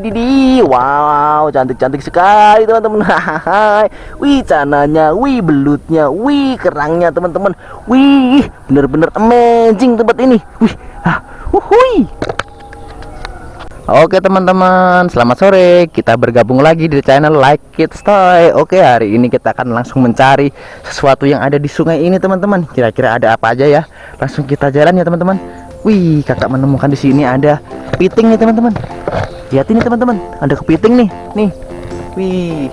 Didi, wow, cantik-cantik sekali teman-teman. Wih, cananya, wih, belutnya, wih, kerangnya teman-teman. Wih, bener-bener amazing tempat ini. Wih, ah. Oke teman-teman, selamat sore. Kita bergabung lagi di channel Like Kids Toy. Oke, hari ini kita akan langsung mencari sesuatu yang ada di sungai ini teman-teman. Kira-kira ada apa aja ya? Langsung kita jalan ya teman-teman. Wih, kakak menemukan di sini ada kepiting nih teman-teman lihat ini teman-teman. Ada kepiting nih. Nih. Wih.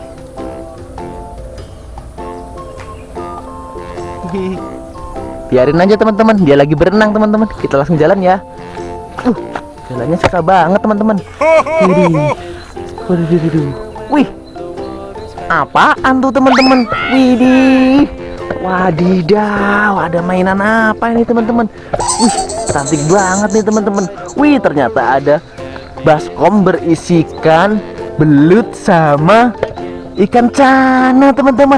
Biarin aja teman-teman. Dia lagi berenang teman-teman. Kita langsung jalan ya. Uh, jalannya susah banget teman-teman. Wih. Apaan tuh teman-teman? Widih. Wadidaw ada mainan apa ini teman-teman? Wih cantik banget nih teman-teman. Wih ternyata ada baskom berisikan belut sama ikan cana teman-teman.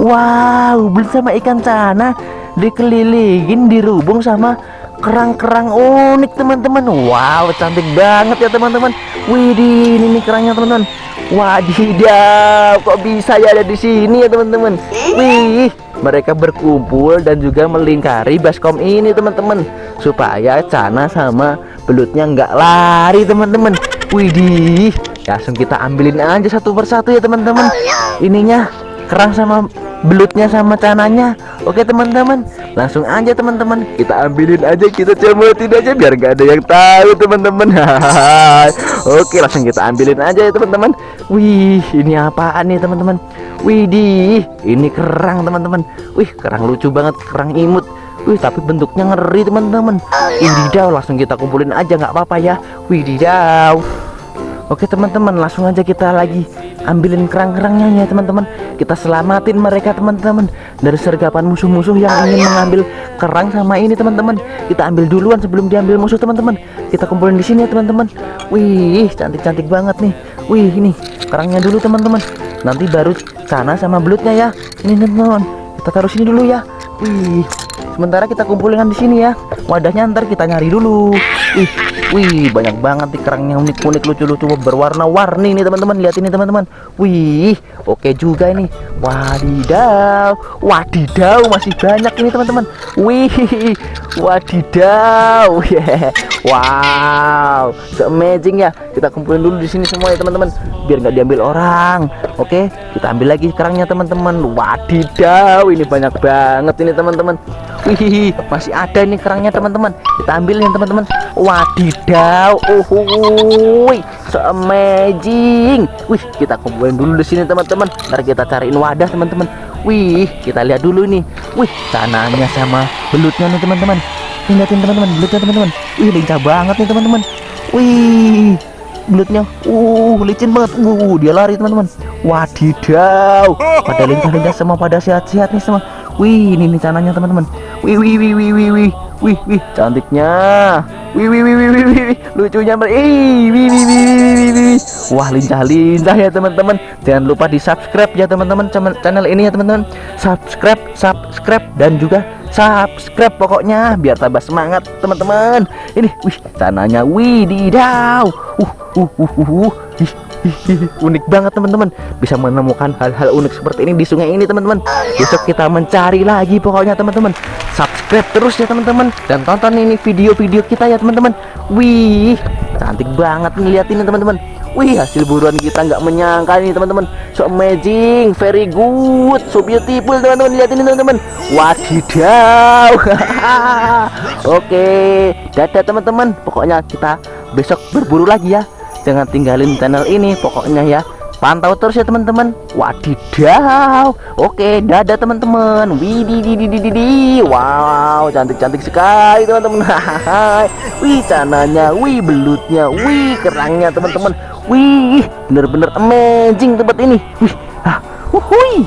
Wow belut sama ikan cana dikelilingin dirubung sama kerang-kerang unik teman-teman. Wow cantik banget ya teman-teman. Widih ini nih kerangnya teman-teman. Wadidaw kok bisa ya ada di sini ya teman-teman? Wih mereka berkumpul dan juga melingkari baskom ini teman-teman. Supaya cana sama belutnya nggak lari teman-teman. Widih langsung kita ambilin aja satu persatu ya teman-teman. Ininya kerang sama belutnya sama cananya. Oke teman-teman langsung aja teman-teman. Kita ambilin aja kita comotin aja biar nggak ada yang tahu teman-teman. Oke langsung kita ambilin aja ya teman-teman. Wih ini apaan nih teman-teman? Widih ini kerang teman-teman. Wih kerang lucu banget kerang imut. Wih tapi bentuknya ngeri teman-teman. Wididau langsung kita kumpulin aja nggak apa-apa ya. Wididau Oke teman-teman langsung aja kita lagi ambilin kerang-kerangnya ya teman-teman. Kita selamatin mereka teman-teman. Dari sergapan musuh-musuh yang ingin mengambil kerang sama ini teman-teman. Kita ambil duluan sebelum diambil musuh teman-teman. Kita kumpulin di sini ya teman-teman. Wih cantik-cantik banget nih. Wih ini kerangnya dulu teman-teman. Nanti baru sana sama belutnya ya. Ini teman-teman. Kita taruh sini dulu ya. Wih sementara kita kumpulkan di sini ya wadahnya ntar kita nyari dulu. Wih wih banyak banget nih kerangnya unik-unik lucu-lucu berwarna-warni nih teman-teman. Lihat ini teman-teman. Wih oke juga ini. Wadidaw wadidaw masih banyak ini teman-teman. Wih wadidaw. Yeah. wow so amazing ya. Kita kumpulin dulu di sini semua ya teman-teman. Biar nggak diambil orang. Oke kita ambil lagi kerangnya teman-teman. Wadidaw ini banyak banget ini teman-teman. Wih, masih ada ini kerangnya teman-teman. Kita ambil nih teman-teman. Wadidaw. Oh, wih, so amazing. Wih, kita kumpulin dulu di sini teman-teman. Ntar kita cariin wadah teman-teman. Wih, kita lihat dulu nih. Wih, cananya sama belutnya nih teman-teman. Lihatin teman-teman, belutnya teman-teman. Wih, lincah banget nih teman-teman. Wih, belutnya uh licin banget uh dia lari teman-teman wadidaw pada lincah-lincah semua pada sehat-sehat nih semua Wih, ini nih cananya teman-teman. Wih, wih, wih, wih, wih, wih, wih, wih, cantiknya. Wih, wih, wih, wih, wih, wih, lucunya. Ih, wih, wih, wih, wih, wih, wih. Wah, lincah-lincah ya teman-teman. Jangan lupa di subscribe ya teman-teman channel ini ya teman-teman. Subscribe, subscribe dan juga subscribe pokoknya biar tambah semangat teman-teman. Ini, wih, cananya, wih, didaw. Uh, uh, uh, uh, uh. Unik banget teman-teman bisa menemukan hal-hal unik seperti ini di sungai ini teman-teman besok kita mencari lagi pokoknya teman-teman subscribe terus ya teman-teman dan tonton ini video-video kita ya teman-teman wih cantik banget nih lihat ini teman-teman wih hasil buruan kita nggak menyangka ini teman-teman. So amazing very good. So beautiful teman-teman. Lihat ini teman-teman. Wadidaw. Oke dadah teman-teman. Pokoknya kita besok berburu lagi ya. Jangan tinggalin channel ini pokoknya ya pantau terus ya teman-teman. Wadidaw. Oke dadah teman-teman. Widididididi wow cantik-cantik sekali teman-teman. Wih cananya. Wih belutnya. Wih kerangnya teman-teman. Wih bener-bener amazing tempat ini. Wih ah, wuhui